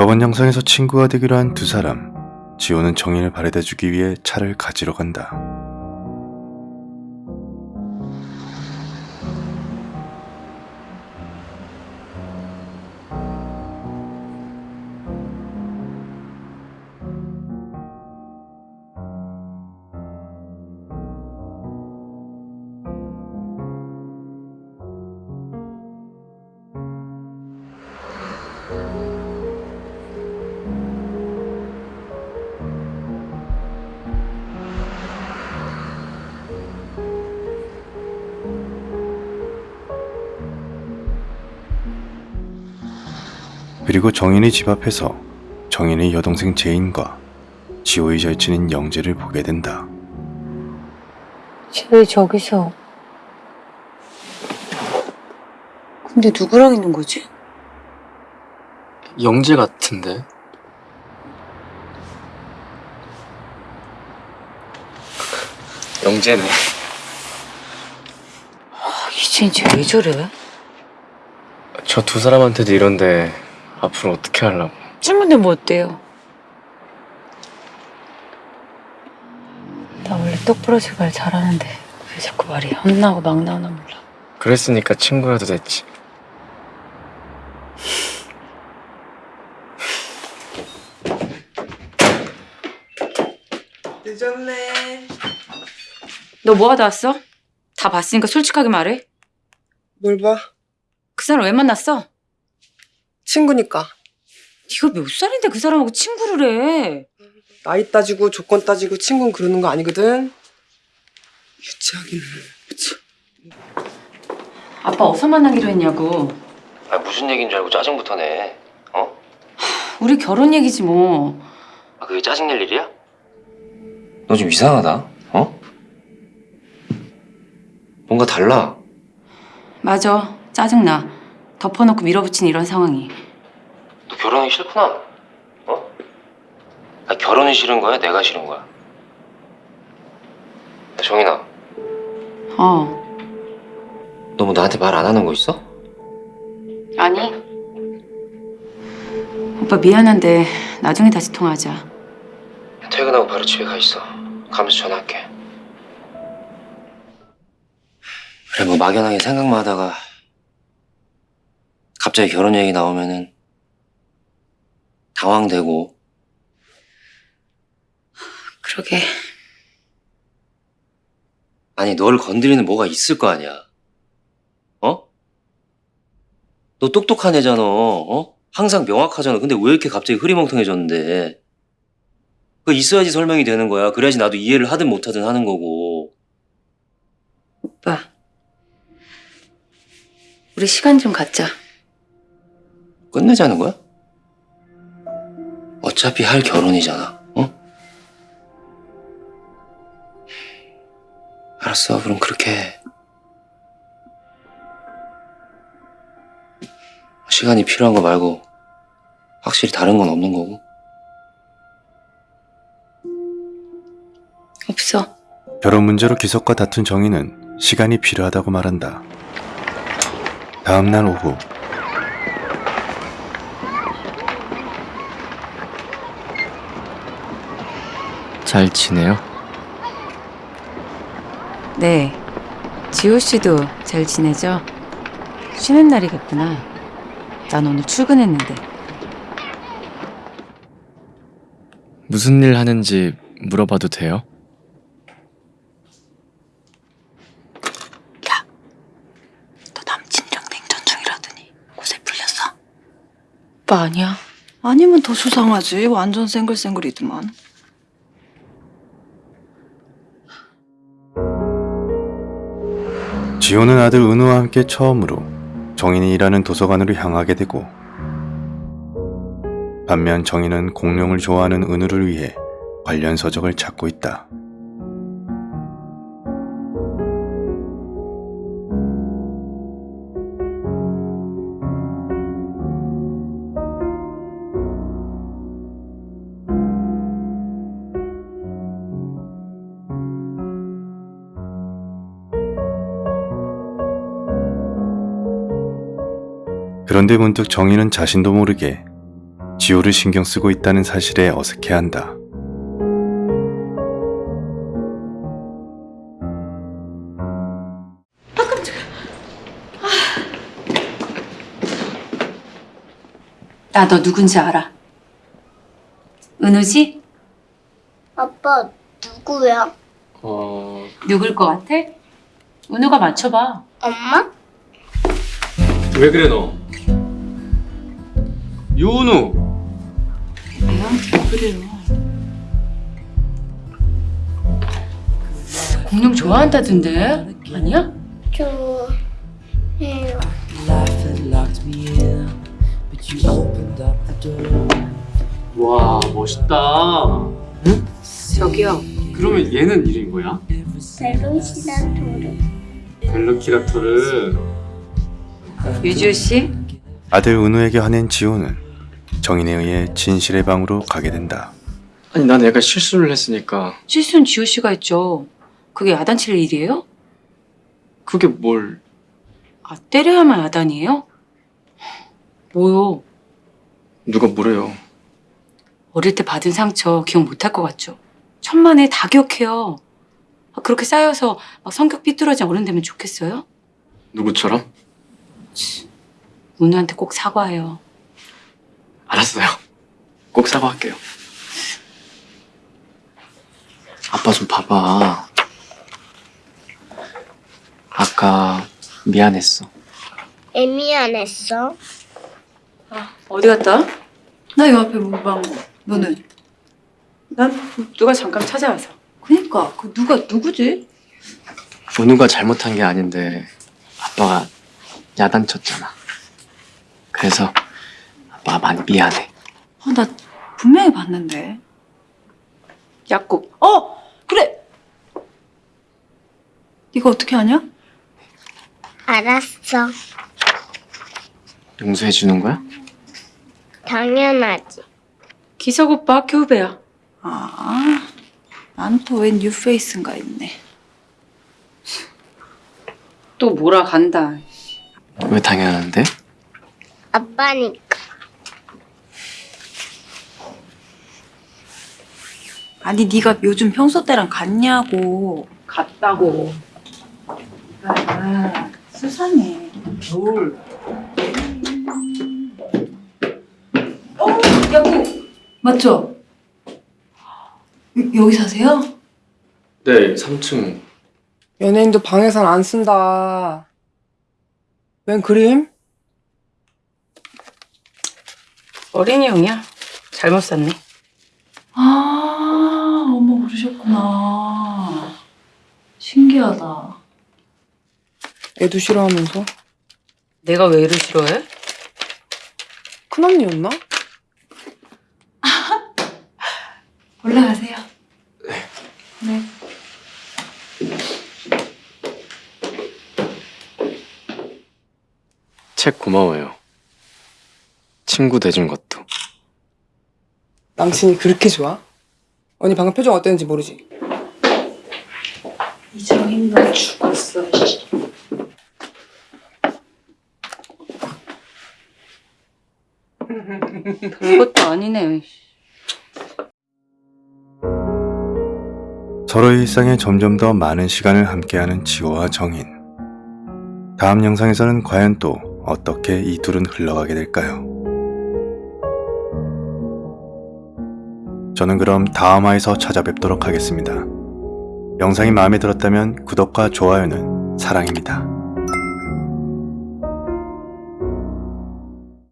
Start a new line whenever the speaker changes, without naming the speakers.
저번 영상에서 친구가 되기로 한 두 사람. 지호는 정인을 바래다 주기 위해 차를 가지러 간다. 그리고 정인의 집 앞에서 정인의 여동생 제인과 지호의 절친인 영재를 보게 된다.
쟤 왜 저기서? 근데 누구랑 있는 거지?
영재 같은데? 영재네.
아, 이젠 쟤왜 저래?
저 두 사람한테도 이런데 앞으로 어떻게 하려고?
친구인데 뭐 어때요? 나 원래 똑부러지게 말 잘하는데 왜 자꾸 말이 헛나고 막 나오나 몰라.
그랬으니까 친구라도 됐지.
늦었네.
너 뭐 하다 왔어? 다 봤으니까 솔직하게 말해.
뭘 봐?
그 사람 왜 만났어?
친구니까.
네가 몇 살인데 그 사람하고 친구를 해?
나이 따지고 조건 따지고 친구는 그러는 거 아니거든. 유치하기는.
아빠 어디서 만나기로 했냐고.
아 무슨 얘기인 줄 알고 짜증부터 내. 어?
우리 결혼 얘기지 뭐.
아 그게 짜증 낼 일이야? 너 좀 이상하다. 어? 뭔가 달라.
맞아. 짜증나. 덮어놓고 밀어붙인 이런 상황이.
너 결혼하기 싫구나. 어? 아 결혼이 싫은 거야? 내가 싫은 거야? 야, 정인아,
어.
너 뭐 나한테 말 안 하는 거 있어?
아니. 오빠 미안한데 나중에 다시 통화하자.
퇴근하고 바로 집에 가 있어. 가면서 전화할게. 그래 뭐 막연하게 생각만 하다가 갑자기 결혼 얘기 나오면은 당황되고
그러게.
아니 널 건드리는 뭐가 있을 거 아니야. 어? 너 똑똑한 애잖아. 어? 항상 명확하잖아. 근데 왜 이렇게 갑자기 흐리멍텅해졌는데? 그 있어야지 설명이 되는 거야. 그래야지 나도 이해를 하든 못하든 하는 거고.
오빠. 우리 시간 좀 갖자.
끝내자는 거야? 어차피 할 결혼이잖아. 어? 알았어. 그럼 그렇게 해. 시간이 필요한 거 말고 확실히 다른 건 없는 거고.
없어.
결혼 문제로 기석과 다툰 정인은 시간이 필요하다고 말한다. 다음 날 오후
잘 지내요?
네. 지호 씨도 잘 지내죠? 쉬는 날이겠구나. 난 오늘 출근했는데.
무슨 일 하는지 물어봐도 돼요?
너 남친이랑 냉전 중이라더니 곳에 풀렸어? 오빠 아니야? 아니면 더 수상하지. 완전 쌩글쌩글이더만.
지호는 아들 은우와 함께 처음으로 정인이 일하는 도서관으로 향하게 되고 반면 정인은 공룡을 좋아하는 은우를 위해 관련 서적을 찾고 있다. 그런데 문득 정인은 자신도 모르게 지호를 신경 쓰고 있다는 사실에 어색해한다.
나너 누군지 알아. 은우지?
아빠 누구야?
어...
누굴 것 같아? 은우가 맞춰봐.
엄마?
왜 그래 너? 유은우!
그래요. 공룡 좋아한다던데? 아니야?
저 해요.
Life had locked me in, but you opened up the door.
와 멋있다
저기요.
그러면 얘는 이름이 뭐야?
벨로시다 도르.
벨로키라토르
유지우 씨?
아들 은우에게 화낸 지호는 정인에 의해 진실의 방으로 가게 된다.
아니 난 애가 실수를 했으니까
실수는 지우 씨가 했죠. 그게 야단칠 일이에요?
그게 뭘
아, 때려야만 야단이에요? 뭐요?
누가 뭐래요
어릴 때 받은 상처 기억 못할 것 같죠? 천만에 다 기억해요. 아, 그렇게 쌓여서 막 성격 삐뚤어진 어른 되면 좋겠어요?
누구처럼?
은우한테 꼭 사과해요.
알았어요 꼭 사과할게요 아빠 좀 봐봐 아까 미안했어
애 미 안 했어?
어디 갔다?
나요 앞에 문방 너는?
난 누가 잠깐 찾아와서.
그니까 그 누가 누구지?
은우가 잘못한 게 아닌데 아빠가 야단쳤잖아 그래서 아빠가 많이 미안해
아, 나 분명히 봤는데.
약국.
어 그래. 네가 어떻게 아냐?
알았어.
용서해 주는 거야?
당연하지.
기석 오빠 학교 후배야.
아, 난 또 웬 뉴페이스인가 있네.
또 뭐라 간다.
왜 당연한데?
아빠니까.
아니 네가 요즘 평소 때랑 같냐고.
같다고.
아, 수상해.
뭘. 어, 약국.
맞죠? 여- 여기 사세요?
네 3층
연예인도 방에선 안 쓴다. 웬 그림?
어린이용이야. 잘못 샀네.
아, 그러셨구나. 신기하다.
애도 싫어하면서.
내가 왜 애를 싫어해?
큰언니였나?
올라가세요. 네.
책 고마워요 친구 돼준 것도
남친이 그렇게 좋아? 언니 방금 표정 어땠는지 모르지?
이정인 너 죽었어.
별것도 아니네.
서로의 일상에 점점 더 많은 시간을 함께하는 지호와 정인. 다음 영상에서는 과연 또 어떻게 이 둘은 흘러가게 될까요? 저는 그럼 다음 화에서 찾아뵙도록 하겠습니다. 영상이 마음에 들었다면 구독과 좋아요는 사랑입니다.